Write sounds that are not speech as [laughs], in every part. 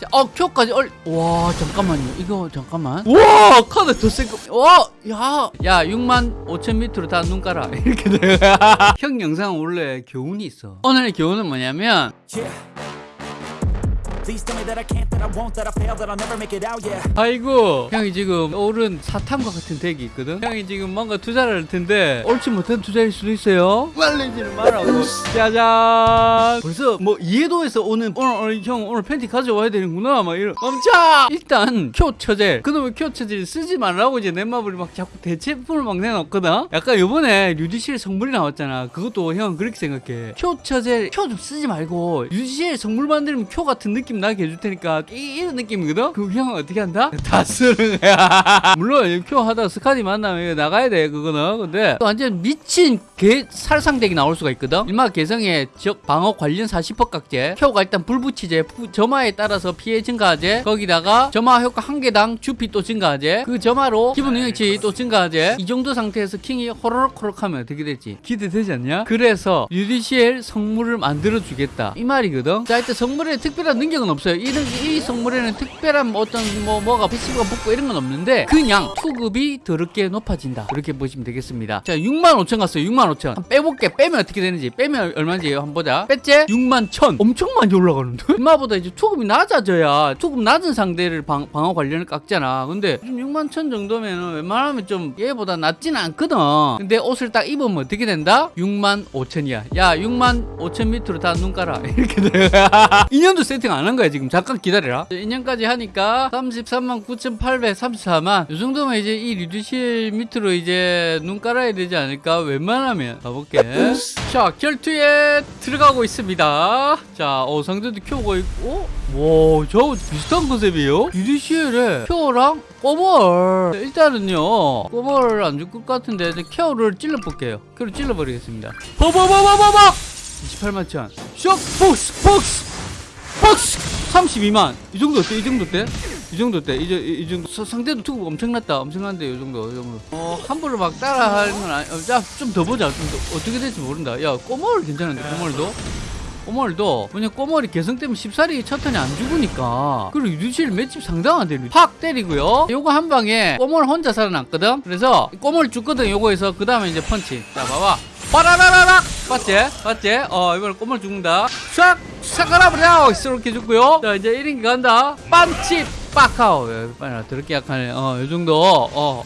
자, 어, 큐까지 얼. 와, 잠깐만요. 이거 잠깐만. 와, 카드 더 센 거. 와, 야, 야, 6만 5천 밑으로 다 눈 깔아. [laughs] 이렇게 돼. [laughs] 형 영상 원래 교훈이 있어. 오늘의 교훈은 뭐냐면 Yeah. 아이고 형이 지금 오른 사탐과 같은 덱이 있거든? 형이 지금 뭔가 투자를 할 텐데 옳지 못한 투자일 수도 있어요. 말리지는 말라고. 짜잔. 벌써 뭐 이해도에서 오는 오늘, 오늘 형 오늘 팬티 가져와야 되는구나 막 이런. 멈춰! 일단 큐 처젤. 그놈의 큐 처젤 쓰지 말라고 이제 넷마블이 막 자꾸 대체품을 막 내놓거든? 약간 요번에 류드시엘 성물이 나왔잖아. 그것도 형 그렇게 생각해. 큐 처젤 큐 좀 쓰지 말고 류드시엘 성물 만들면 큐 같은 느낌 나게 해줄 테니까 이, 이런 느낌이거든? 그 형은 어떻게 한다? [laughs] 다 쓰는 거야. [laughs] 물론 큐 하다가 스카디 만나면 나가야 돼 그거는. 근데 또 완전 미친 개 살상덱이 나올 수가 있거든? 일마 개성이 적 방어 관련 40% 깍제. 큐가 일단 불붙이제. 부- 점화에 따라서 피해 증가하제. 거기다가 점화 효과 한 개당 주피 또 증가하제. 그 점화로 기본 능력치 또 증가하제. 이 정도 상태에서 킹이 호로록호록 하면 어떻게 될지 기대되지 않냐? 그래서 류드시엘 성물을 만들어 주겠다. 이 말이거든? 자 일단 성물에 특별한 능력은 없어요. 이, 능- 이 성물에는 특별한 뭐 어떤 뭐 뭐가 passive가 붙고 이런 건 없는데 그냥 투급이 더럽게 높아진다. 이렇게 보시면 되겠습니다. 자 6만 5천 갔어요. 6만 5천. 한번 빼볼게. 빼면 어떻게 되는지. 빼면 얼마인지 한번 보자? 6만 1천. 엄청 많이 올라가는데? [laughs] 얼마보다 이제 투급이 낮아져야 투급 낮은 상대를 방, 방어 관련을 깎잖아. 근데 좀 6만 1천 정도면 웬만하면 좀 얘보다 낮지는 않거든. 근데 옷을 딱 입으면 어떻게 된다? 6만 5천이야. 야 6만 5천 밑으로 다 눈 깔아. [laughs] 이렇게 돼. [laughs] 인연도 세팅 안 한 거야 지금. 잠깐 기다려라. 인연까지 하니까 33만 9,834만. 이 정도면 이제 이 리드실 밑으로 이제 눈 깔아야 되지 않을까? 웬만하면. 가볼게. 자 결투에 들어가고 있습니다. 자 어, 상대도 켜고 있고. 와 저 비슷한 컨셉이에요? 리드실에 켜랑 꼬멀. 일단은요 꼬멀을 안 줄 것 같은데 켜를 찔러볼게요. 켜를 찔러버리겠습니다. 버버버버버버 28만 천. 쇼! 폭스! 폭스! 폭스! 32만. 이 정도 어때? 이 정도 때? 이 정도 때? 이제 이, 이 정도. 서- 상대도 투급 엄청났다. 엄청난데 이 정도 이 정도. 어 함부로 막 따라 하는 건 아니 어, 야좀 더 보자. 좀 더 어떻게 될지 모른다. 야 꼬멀 괜찮은데 꼬멀도? 꼬멀도? 그냥 꼬멀이 개성 때문에 쉽사리 첫 턴이 안 죽으니까. 그리고 유지실 맷집 상당한데 팍 때리고요. 요거 한 방에 꼬멀 혼자 살아났거든? 그래서 꼬멀 죽거든 요거에서. 그 다음에 이제 펀치. 자 봐봐. 빠라라라락 봤지? 봤지? 어 이번에 꼬멀 죽는다. 샥! 샥 깔아버려 이렇게 죽고요. 자 이제 1인기 간다. 빤치! 빡하오. 빨리 더럽게 약하네. 어 요 정도. 어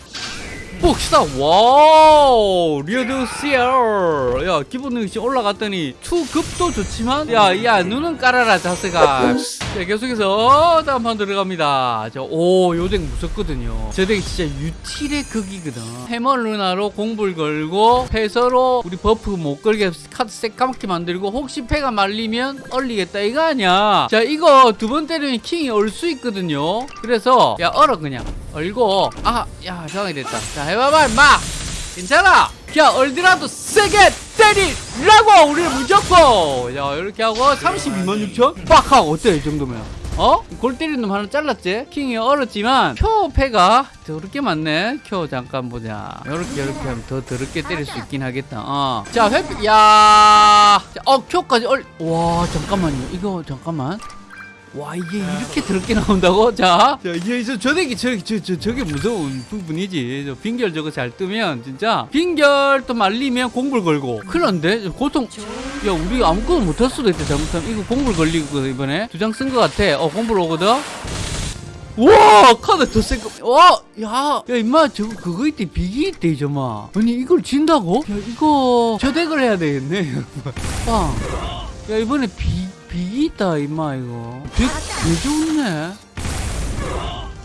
복사. 와우 리어드시얼 야 기본 능력치 올라갔더니 투급도 좋지만 야야 눈은 깔아라 자스가. 자 계속해서 다음 판 들어갑니다. 자오 요덱 무섭거든요. 저 덱이 진짜 유틸의 극이거든. 해머 루나로 공불 걸고 패서로 우리 buff 못 걸게 카드 새까맣게 만들고 혹시 패가 말리면 얼리겠다 이거 아니야. 자 이거 두 번 때리면 킹이 얼 수 있거든요. 그래서 야 얼어 그냥 얼고 아야 정이 됐다. 자 해봐봐 임마. 괜찮아. 야 얼더라도 세게 때리라고 우리를 무조건. 야 이렇게 하고 32만 6천? 빡 하고 어때 이 정도면? 어? 골 때리는 놈 하나 잘랐지? 킹이 얼었지만 표 패가 더럽게 많네. 표 잠깐 보자. 요렇게 요렇게 하면 더 더럽게 때릴 수 있긴 하겠다. 어. 자 회피 야. 자, 어, 표까지 얼 와 잠깐만요. 이거 잠깐만 와 이게 이렇게 더럽게 나온다고? 자, 자 이게 저 저기 저, 저, 저 저게 무서운 부분이지. 저 빙결 저거 잘 뜨면 진짜 빙결 또 말리면 공불 걸고. 그런데 고통. 야 우리 아무것도 못할 수도 있다 잘못하면 이거 공불 걸리고 이번에 두 장 쓴 것 같아. 어 공불 오거든. 와 카드 더 센 거. 와, 야, 야 임마 저거 그거 있대 비기 있대 이저마. 아니 이걸 진다고? 야 이거 저 덱을 해야 되겠네. 빵. [laughs] 야 이번에 비 비기 있다 임마 이거. 되게, 되게 좋네.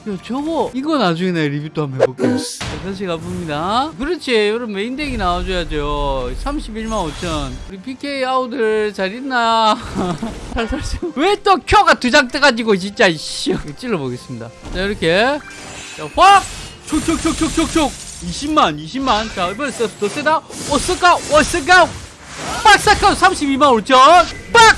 야 저거 이거 나중에 내 리뷰 또 한번 해볼게 자, 다시 가봅니다. 그렇지 여러분 메인덱이 나와줘야죠. 31만 5천. 우리 PK 아우들 잘 있나? [laughs] 왜또 큐가 두 장 떠가지고 진짜 이씨. 찔러보겠습니다. 자 이렇게. 자 확 촉촉촉촉촉촉. 20만 20만. 자 이번에 더, 더 세다. 오스카 오스카. 빡사카 32만 5천. 빡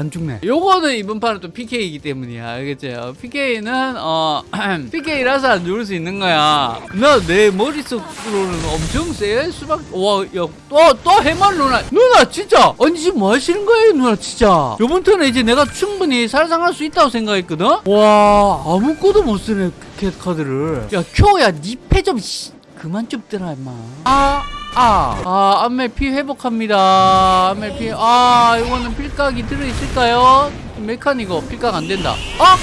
안 죽네. 요거는 이번 판은 또 PK이기 때문이야. 알겠죠? PK는 어 [clears throat] PK라서 안 죽을 수 있는 거야. 나 내 머릿속으로는 엄청 세 수박. 와, 야또또 해말 누나. 누나 진짜 아니 지금 뭐 하시는 거예요, 누나 진짜. 요번 턴에 이제 내가 충분히 살상할 수 있다고 생각했거든. 와 아무것도 못 쓰네 캣 카드를. 야 쿄야 니패좀 그만 좀 뜨라 임마. 아. 아, 아, 안멜 피 회복합니다. 안멜 피, 아, 이거는 필각이 들어있을까요? 메카니거 필각 안 된다. 아!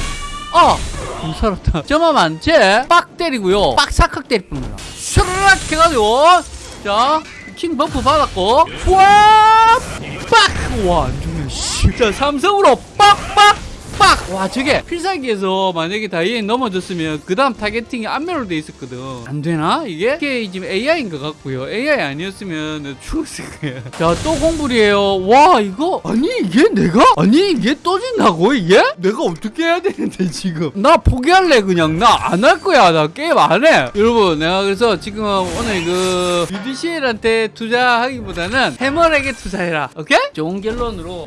아! 못 살았다. 점화 많지? 빡 때리고요. 빡 삭삭 때릴 뿐이야. 슈르락 해가지고, 자, 킹 버프 받았고, 와! 빡! 와, 안 죽네, 씨. 자, 삼성으로 빡! 빡! 빡! 와 저게 필살기에서 만약에 다이앤 넘어졌으면 그 다음 타겟팅이 안면으로 돼 있었거든. 안 되나? 이게? 이게 지금 AI인 것 같고요. AI 아니었으면 죽었을 거야 [laughs] 자또 공불이에요. 와 이거? 아니 이게 내가? 아니 이게 또 진다고 이게? 내가 어떻게 해야 되는데 지금? 나 포기할래 그냥. 나 안 할 거야. 나 게임 안해. 여러분 내가 그래서 지금 오늘 그 UDCL한테 투자하기보다는 해머에게 투자해라. 오케이? 좋은 결론으로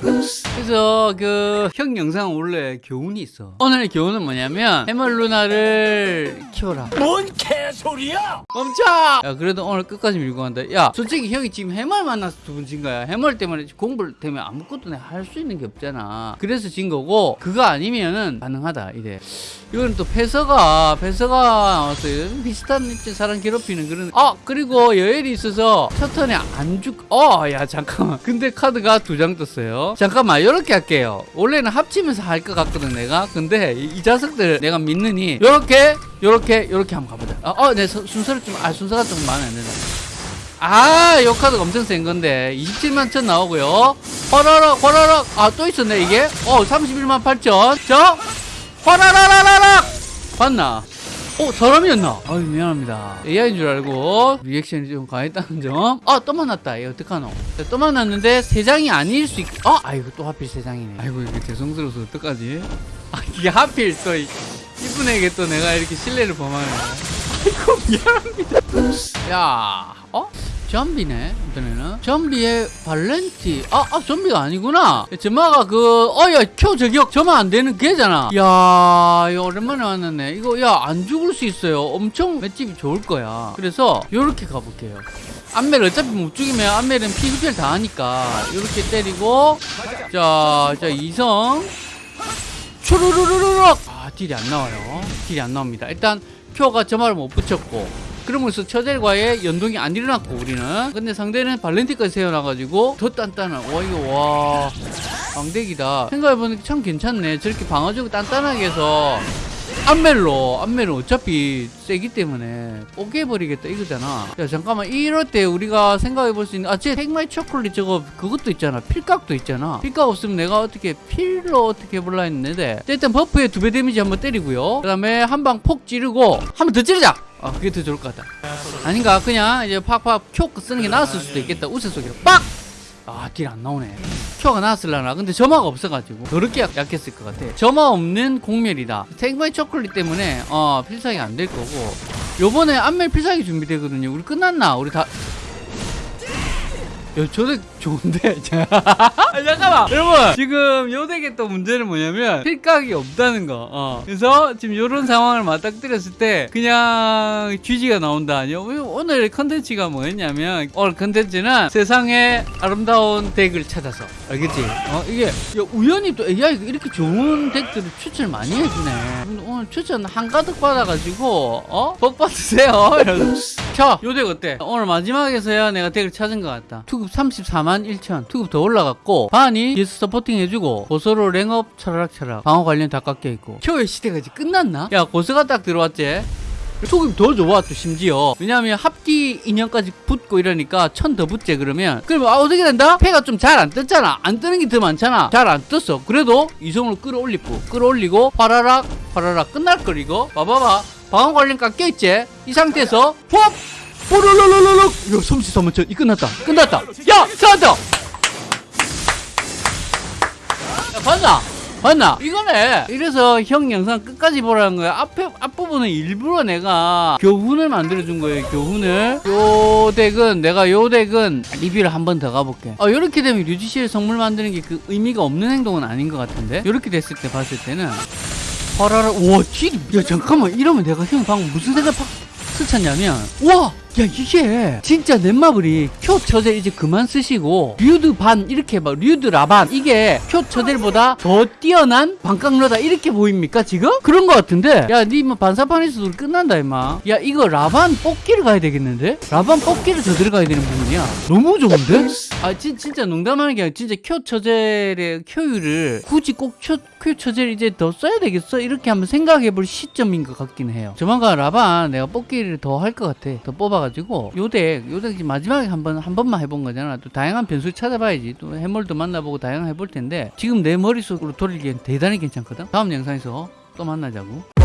그래서 그 형 영상 원래 교훈이 있어. 오늘의 교훈은 뭐냐면 해멀 루나를 키워라. 뭔 개소리야! 멈춰! 야 그래도 오늘 끝까지 밀고 간다. 야 솔직히 형이 지금 해멀 만나서 두번진 거야. 해멀 때문에 공부를 때문에 아무것도 내가 할 수 있는 게 없잖아. 그래서 진 거고 그거 아니면은 가능하다 이래. 이거는 또 패서가 패서가 나왔어요. 비슷한 이제 사람 괴롭히는 그런. 아 그리고 여엘이 있어서 첫 턴에 안 죽. 어야 잠깐만. 근데 카드가 두 장 떴어요. 잠깐만 이렇게 할게요. 원래는 합치면서 할 것 같거든 내가. 근데 이, 이 자석들 내가 믿느니 요렇게 한번 가보자. 어, 어, 내 서- 순서를 좀, 아, 순서가 좀 마음에 안 드네. 아, 요 카드가 엄청 센 건데. 27만 천 나오고요. 화라락, 화라락. 아, 또 있었네, 이게. 어, 31만 8천. 자, 화라라라라락! 봤나? 어, 사람이었나? 아유, 미안합니다. AI인 줄 알고 리액션이 좀 강했다는 점. 아, 또 만났다. 얘 어떡하노? 자, 또 만났는데 세 장이 아닐 수 있... 어? 아이고, 또 하필 세 장이네. 아이고, 이게 죄송스러워서 어떡하지? 아, 이게 하필 또 이- 이분에게 또 내가 이렇게 신뢰를 범하네. 아이고, 미안합니다. 야, 어? 좀비네 이번에는. 좀비의 발렌티. 아, 아 좀비가 아니구나. 점마가 그 어야 켜 저격 점화 안 되는 걔잖아. 야 이거 오랜만에 왔는데. 이거 야 안 죽을 수 있어요. 엄청 맷집이 좋을 거야. 그래서 요렇게 가볼게요. 안멜 어차피 못 죽이면 안멜은 피 흡혈 다 하니까. 요렇게 때리고. 자, 자 이성. 초르르르르륵. 아 딜이 안 나와요. 딜이 안 나옵니다. 일단 표가 점화를 못 붙였고 그러면서 처젤과의 연동이 안 일어났고 우리는. 근데 상대는 발렌티까지 세워놔가지고 더 단단한 와 이거 와. 왕대기다. 생각해보니까 참 괜찮네. 저렇게 방어적으로 단단하게 해서 안멜로 안멜은 어차피 세기 때문에 뽀개버리겠다 이거잖아. 야 잠깐만. 이럴 때 우리가 생각해볼 수 있는 아쟤 택마이 초콜릿 저거 그것도 있잖아. 필각도 있잖아. 필각 없으면 내가 어떻게 필로 어떻게 해볼라 했는데. 일단 버프에 두 배 데미지 한번 때리고요. 그 다음에 한 방 폭 찌르고 한 번 더 찌르자. 아 그게 더 좋을 것 같다. 아닌가? 그냥 이제 팍팍 큐 쓰는 게 나았을 수도 있겠다. 우세 속이로 빡! 아, deal 안 나오네. 큐가 나왔을라나? 근데 점화가 없어가지고. 더럽게 약, 약했을 것 같아. 점화 없는 공멸이다. 택마이 초콜릿 때문에, 어, 필살기 안 될 거고. 요번에 안멜 필살기 준비되거든요. 우리 끝났나? 우리 다. 야, 저덱 좋은데? [laughs] 아, [laughs] 잠깐만! 여러분! 지금 요 덱의 또 문제는 뭐냐면, 필각이 없다는 거. 어. 그래서 지금 요런 상황을 맞닥뜨렸을 때, 그냥 GG가 나온다. 아니요? 오늘 컨텐츠가 뭐였냐면, 오늘 컨텐츠는 세상의 아름다운 덱을 찾아서. 알겠지? 어, 이게, 야, 우연히 또 AI가 이렇게 좋은 덱들을 추천을 많이 해주네. 오늘 추천 한가득 받아가지고, 어? 복 받으세요. [laughs] 자, 요 덱 어때? 오늘 마지막에서야 내가 덱을 찾은 것 같다. 투급 34만 1천. 투급 더 올라갔고, 반이 뒤에서 supporting 해주고, 고소로 랭업 차라락차락. 방어 관련 다 깎여 있고. 켜의 시대가 이제 끝났나? 야, 고소가 딱 들어왔지? 투급 더 좋아 또 심지어 왜냐하면 합기 인형까지 붙고 이러니까 천 더 붙지 그러면 그러면 아, 어떻게 된다? 패가 좀 잘 안 떴잖아 안 뜨는 게 더 많잖아 잘 안 떴어 그래도 이성으로 끌어올리고 끌어올리고 화라락 화라락 끝날 걸 이거 봐봐봐 방어 관련 깎여있지 이 상태에서 푹 뽀로로로로록 야 33만 천 이 끝났다 끝났다 야 찾았다 야 봤나? 맞나? 이거네. 이래서 형 영상 끝까지 보라는 거야. 앞에 앞부분은 일부러 내가 교훈을 만들어 준 거예요. 교훈을. 요 덱은 내가 요 덱은 리뷰를 한 번 더 가볼게. 어 이렇게 되면 류지실 선물 만드는 게 그 의미가 없는 행동은 아닌 것 같은데. 이렇게 됐을 때 봤을 때는 파라라 우와 딜이 야 잠깐만 이러면 내가 형 방금 무슨 생각 팍 스쳤냐면 와! 야 이게 진짜 넷마블이 큐 처젤 이제 그만 쓰시고 류드 반 이렇게 막 류드 라반 이게 큐 처젤보다 더 뛰어난 반깡러다 이렇게 보입니까 지금? 그런 거 같은데 야니뭐 반사판에서도 끝난다 임마 야 이거 라반 뽑기를 가야 되겠는데? 라반 뽑기를 더 들어가야 되는 부분이야 너무 좋은데? 아 진, 진짜 농담하는 게 아니라 진짜 큐 처젤의 큐율을 굳이 꼭 큐, 큐 처젤 이제 더 써야 되겠어? 이렇게 한번 생각해 볼 시점인 것 같긴 해요 조만간 라반 내가 뽑기를 더 할 것 같아 더 뽑아가 지고 요덱 요덱 지금 마지막에 한번 한 번만 해본 거잖아. 또 다양한 변수 찾아봐야지. 또 해물도 만나보고 다양한 해볼 텐데 지금 내 머릿속으로 돌리기엔 대단히 괜찮거든. 다음 영상에서 또 만나자고